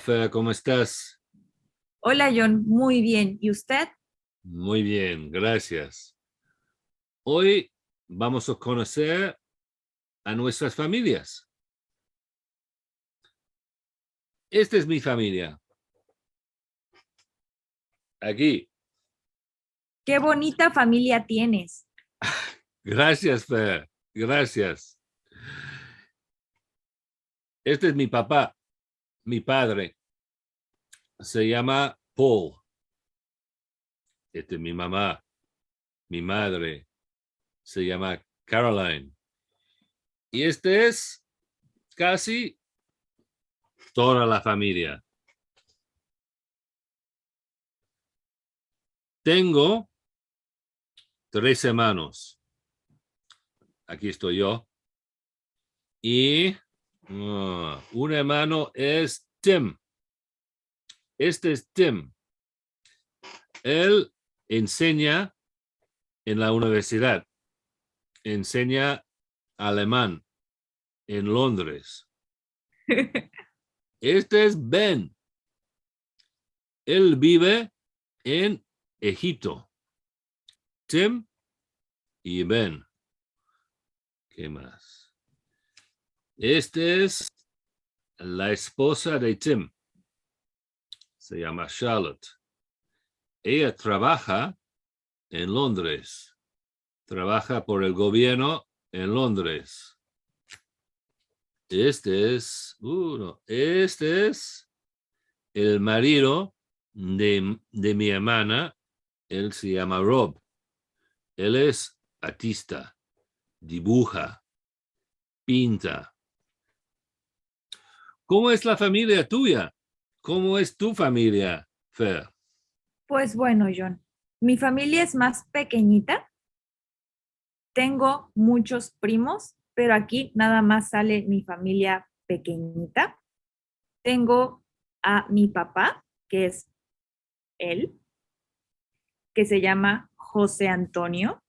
Fer, ¿cómo estás? Hola, John. Muy bien. ¿Y usted? Muy bien, gracias. Hoy vamos a conocer a nuestras familias. Esta es mi familia. Aquí. Qué bonita familia tienes. Gracias, Fer. Gracias. Este es mi papá, mi padre. Se llama Paul. Este es mi mamá, mi madre. Se llama Caroline. Y este es casi toda la familia. Tengo tres hermanos. Aquí estoy yo. Y ah, un hermano es Tim. Este es Tim. Él enseña en la universidad. Enseña alemán en Londres. Este es Ben. Él vive en Egipto. Tim y Ben. ¿Qué más? Este es la esposa de Tim. Se llama Charlotte. Ella trabaja en Londres. Trabaja por el gobierno en Londres. Este es uno. Este es el marido de, de mi hermana. Él se llama Rob. Él es artista, dibuja, pinta. ¿Cómo es la familia tuya? ¿Cómo es tu familia, Fer? Pues bueno, John, mi familia es más pequeñita. Tengo muchos primos pero aquí nada más sale mi familia pequeñita. Tengo a mi papá, que es él, que se llama José Antonio.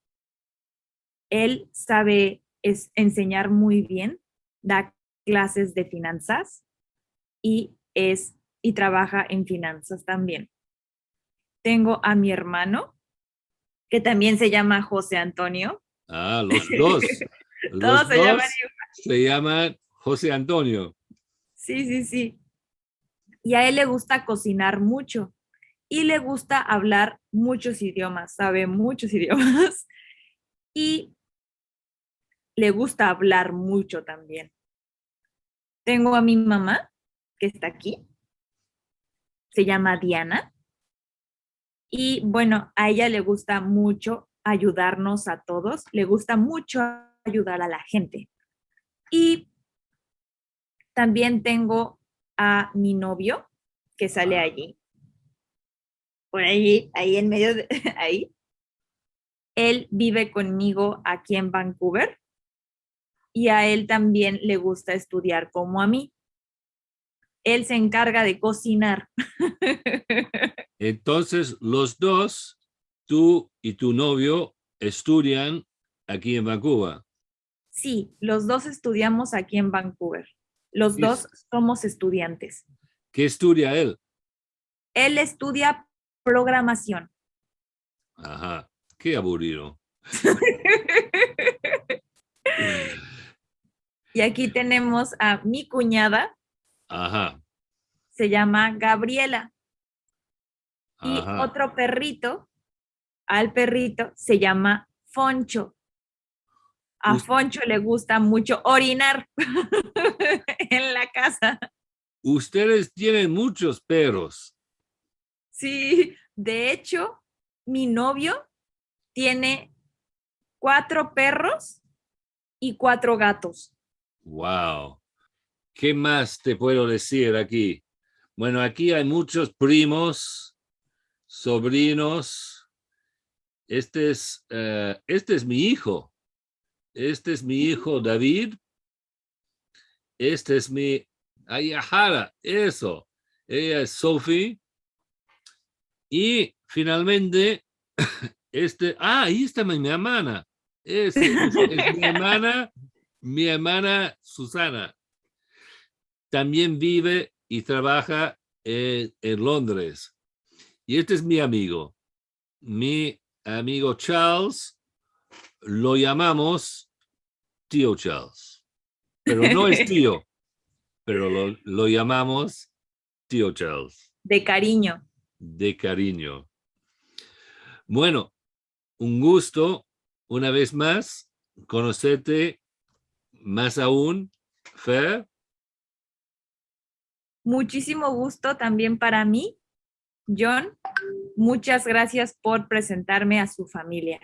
Él sabe enseñar muy bien, da clases de finanzas y es y trabaja en finanzas también. Tengo a mi hermano, que también se llama José Antonio. Ah, los dos. Todos se llaman Se llaman José Antonio. Sí, sí, sí. Y a él le gusta cocinar mucho y le gusta hablar muchos idiomas, sabe muchos idiomas y le gusta hablar mucho también. Tengo a mi mamá, que está aquí, se llama Diana, y bueno, a ella le gusta mucho ayudarnos a todos, le gusta mucho ayudar a la gente. Y también tengo a mi novio que sale allí. Por allí, ahí en medio de ahí. Él vive conmigo aquí en Vancouver y a él también le gusta estudiar como a mí. Él se encarga de cocinar. Entonces, los dos, tú y tu novio, estudian aquí en Vancouver. Sí, los dos estudiamos aquí en Vancouver. Los dos somos estudiantes. ¿Qué estudia él? Él estudia programación. Ajá, qué aburrido. y aquí tenemos a mi cuñada. Ajá. Se llama Gabriela. Y otro perrito, al perrito, se llama Foncho. A Foncho le gusta mucho orinar en la casa. Ustedes tienen muchos perros. Sí, de hecho, mi novio tiene cuatro perros y cuatro gatos. Wow. ¿Qué más te puedo decir aquí? Bueno, aquí hay muchos primos, sobrinos. Este es, eh, este es mi hijo. Este es mi hijo David. Este es mi Ayahara, eso. Ella es Sophie. Y finalmente, este, ah, ahí está mi, hermana. Es, mi hermana, mi hermana Susana. También vive y trabaja en, en Londres. Y este es mi amigo. Mi amigo Charles lo llamamos tío Charles. Pero no es tío, pero lo, lo llamamos tío Charles. De cariño. De cariño. Bueno, un gusto una vez más conocerte más aún, Fer. Muchísimo gusto también para mí. John, muchas gracias por presentarme a su familia.